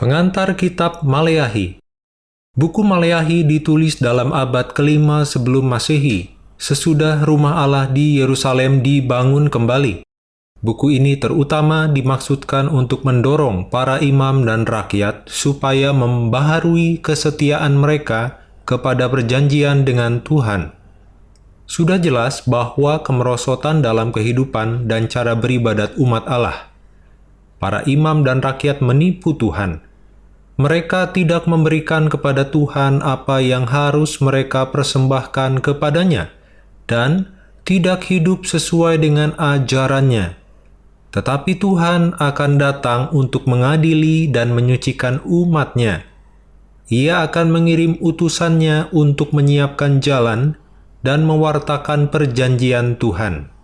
Pengantar Kitab Maleahi Buku Maleahi ditulis dalam abad kelima sebelum Masehi, sesudah rumah Allah di Yerusalem dibangun kembali. Buku ini terutama dimaksudkan untuk mendorong para imam dan rakyat supaya membaharui kesetiaan mereka kepada perjanjian dengan Tuhan. Sudah jelas bahwa kemerosotan dalam kehidupan dan cara beribadat umat Allah. Para imam dan rakyat menipu Tuhan mereka tidak memberikan kepada Tuhan apa yang harus mereka persembahkan kepadanya, dan tidak hidup sesuai dengan ajarannya. Tetapi Tuhan akan datang untuk mengadili dan menyucikan umatnya. Ia akan mengirim utusannya untuk menyiapkan jalan dan mewartakan perjanjian Tuhan.